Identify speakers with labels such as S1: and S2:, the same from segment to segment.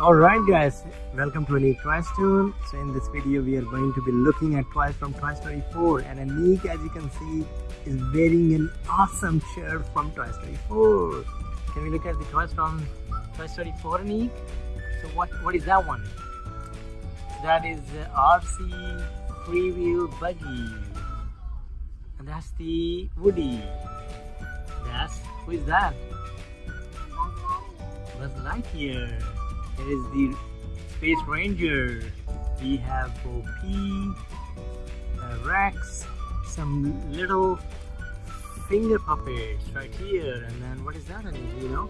S1: Alright guys, welcome to Anik Toys Tool. So in this video we are going to be looking at toys from Toy Story 4 and Anik as you can see is wearing an awesome shirt from Toy Story 4. Can we look at the toys from Toy Story 4 Anik? So what, what is that one? That is RC freewheel buggy. And that's the Woody. That's, who is that? Buzz Lightyear. There is the Space Ranger. We have Bo Peep, uh, Rex, some little finger puppets right here, and then what is that? You know,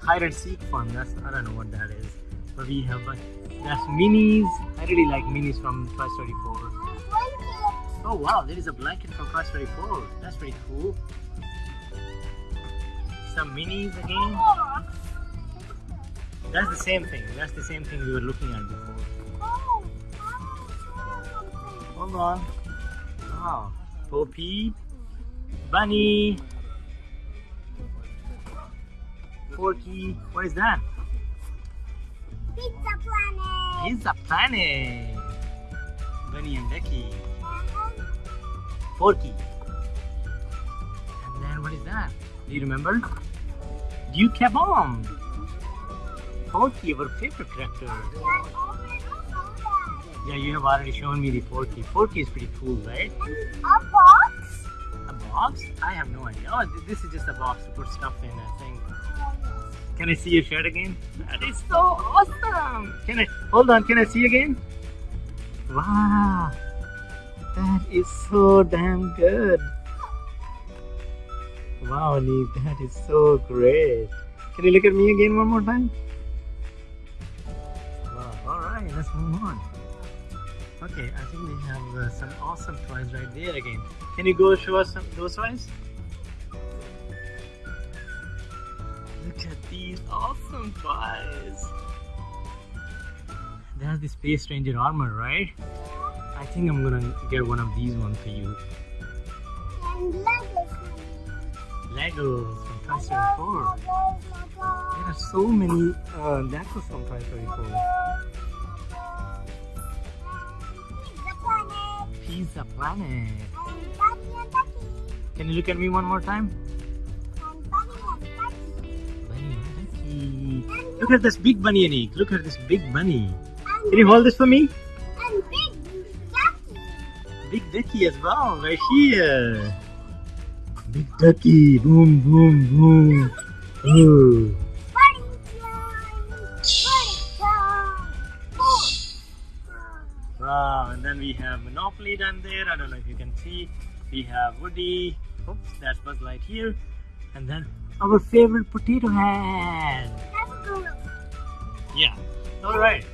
S1: hide and seek fun. That's I don't know what that is, but we have like that's minis. I really like minis from Toy Story 4. Oh wow, there is a blanket from Toy Story 4. That's pretty cool. Some minis again. That's the same thing. That's the same thing we were looking at before. Hold on. Wow. Peep. Bunny. Forky. What is that?
S2: Pizza Planet.
S1: Pizza Planet. Bunny and Ducky. Forky. Uh-huh. And then what is that? Do you remember? Duke Bomb. Forky, our favorite character. Yeah, you have already shown me the Forky. Forky is pretty cool, right?
S2: A box.
S1: A box? I have no idea. Oh, this is just a box to put stuff in, I think. Can I see your shirt again? That is so awesome! Can I, hold on, can I see again? Wow! That is so damn good! Wow, Neek, that is so great! Can you look at me again one more time? Let's move on. Okay, I think they have uh, some awesome toys right there again. Can you go show us some, those toys? Look at these awesome toys. There's the Space Ranger armor, right? I think I'm gonna get one of these ones for you.
S2: And Legos.
S1: Legos from Toy Story 4. There are so many uh, Legos from Toy Story 4.
S2: Planet.
S1: Pizza Planet.
S2: And Bunny and Ducky.
S1: Can you look at me one more time?
S2: Bunny and Ducky.
S1: Bunny and Ducky. Look at this big bunny, Anik. Look at this big bunny. Can you hold this for me?
S2: and Big Ducky.
S1: Big Ducky as well, right here. Big Ducky, boom, boom, boom. Ooh. We have Monopoly down there. I don't know if you can see. We have Woody. Oops, that's Buzz Lightyear. And then our favorite potato head. Yeah. All right.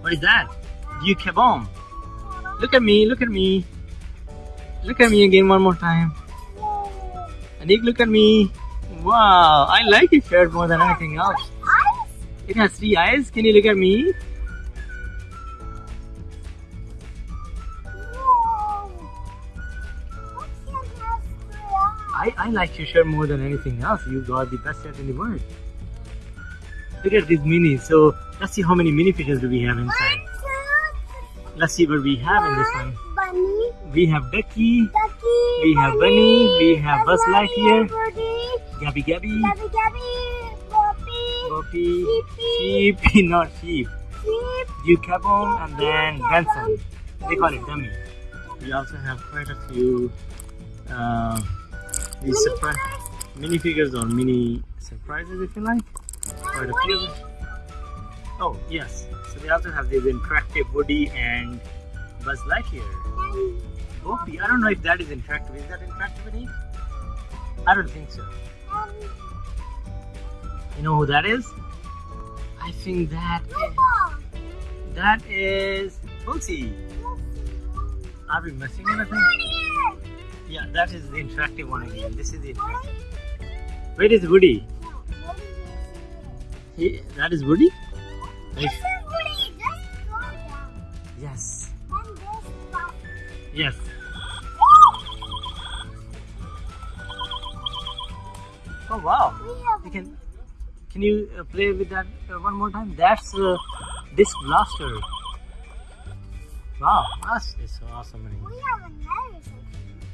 S1: What is that? You Bomb. Look at me. Look at me. Look at me again one more time. Anik, look at me. Wow, I like your shirt more than anything else. It has three eyes. Can you look at me? I, I like your shirt more than anything else. You got the best shirt in the world. Look at these minis. So let's see how many mini fishes do we have inside. Let's see what we have in this one.
S2: Bunny,
S1: We have Ducky,
S2: Ducky,
S1: We have Bunny, we have Buzz Lightyear. Gabby Gabby,
S2: Gabby Gabby, Boppy,
S1: Boppy,
S2: Sheepy,
S1: Sheep, not sheep,
S2: Sheep,
S1: Duke Caboom, and then Benson. They call it dummy. We also have quite a few uh,
S2: Mini
S1: surprise minifigures or mini surprises if you like. Quite a few. Oh yes, so we also have this interactive Woody and Buzz Lightyear. Boppy, I don't know if that is interactive. Is that interactive, Anik? I don't think so. You know who that is? I think that
S2: Ripple.
S1: that is Bootsy. Are we missing anything? Yeah, that is the interactive one again. This is the interactive. Where is Woody? He, that is Woody?
S2: Is Woody. Just go down.
S1: Yes.
S2: And this stuff.
S1: Yes. Oh wow. You can Can you uh, play with that uh, one more time? That's uh, disc blaster. Wow, that's is so awesome.
S2: We have another.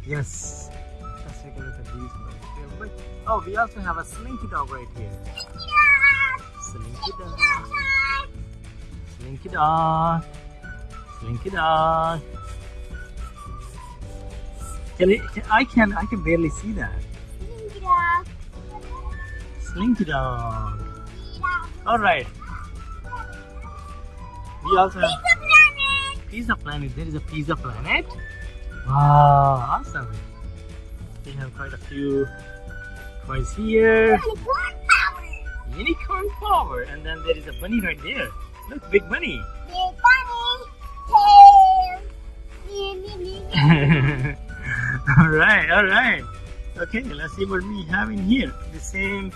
S1: Yes. Let's take a look at these right here. But, oh, we also have a slinky dog right here. Slinky dog. Slinky dog. Slinky dog. Can it, can, I can I can barely see that. Slinky dog.
S2: Slinky dog.
S1: All right. We also have
S2: Pizza Planet.
S1: Pizza Planet. There is a Pizza Planet. Wow, awesome. We have quite a few coins here.
S2: Unicorn Power.
S1: Unicorn power, and then there is a bunny right there. Look, big bunny.
S2: Big bunny. Tail. Me, me, me.
S1: all right, all right. Okay, let's see what we have in here. The same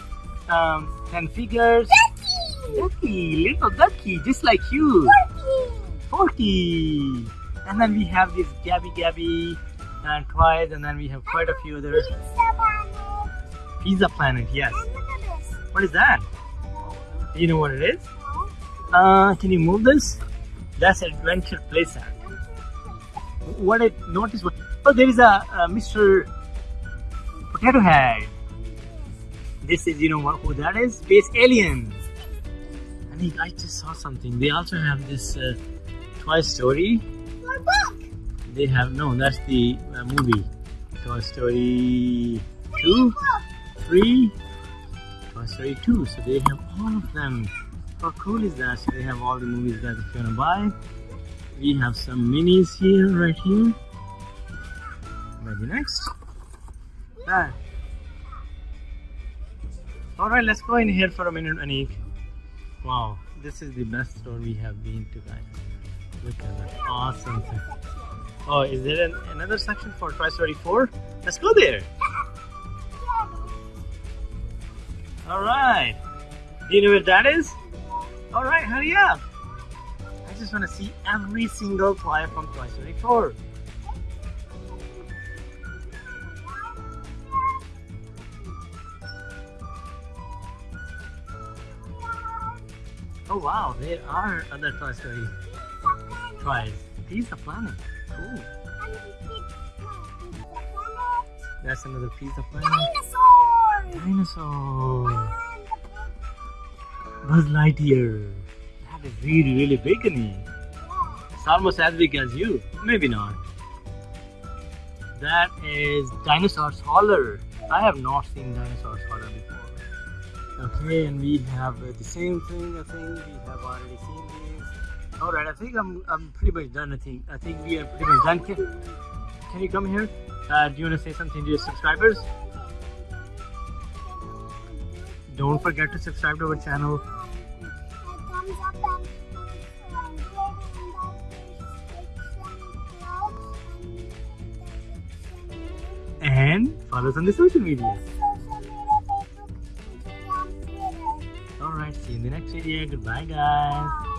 S1: um, 10 figures.
S2: Ducky.
S1: Ducky, little ducky, just like you.
S2: Turkey.
S1: Forky. And then we have this Gabby Gabby and toys, and then we have quite a few other
S2: Pizza Planet.
S1: Pizza Planet. Yes.
S2: And look at this.
S1: What is that? Do you know what it is? Uh, can you move this? That's Adventure Playset. What I noticed was, oh, there is a, a Mr. Potato Head. This is, you know what, who that is? Space Alien. I think I just saw something. They also have this uh, Toy Story.
S2: Book.
S1: They have, no, that's the uh, movie. Toy Story 2, 3, Toy Story 2. So they have all of them. How cool is that? So they have all the movies that if you want to buy. We have some minis here, right here. Maybe next. Ah. Alright, let's go in here for a minute, Anik. Wow, this is the best store we have been to, guys. Look at that awesome. Oh, is there an, another section for Toy Story 4? Let's go there. Alright. Do you know where that is? Alright, hurry up. I just want to see every single toy from Toy Story 4. Oh wow, there are other Toy Story toys. Pizza Planet. Cool. That's another Pizza Planet.
S2: Dinosaur.
S1: Dinosaur. Buzz Lightyear. That is really, really big in here. It's almost as big as you. Maybe not. That is Dinosaur's Holler. I have not seen Dinosaur's Holler before. Okay, and we have the same thing. I think we have already seen these. All right, I think I'm I'm pretty much done. I think I think we are pretty much done. Can, can you come here? Uh, do you want to say something to your subscribers? Don't forget to subscribe to our channel.
S2: And
S1: follow us on the social media. Alright, see you in the next video. Goodbye, guys.